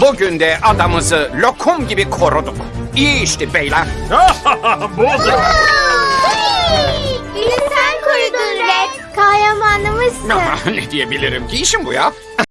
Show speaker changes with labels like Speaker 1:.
Speaker 1: Bugün de adamızı lokum gibi koruduk. İyi işti beyler.
Speaker 2: Budur.
Speaker 3: Bizi sen korudun Red. Kahramanımızsın.
Speaker 1: ne diyebilirim ki işim bu ya?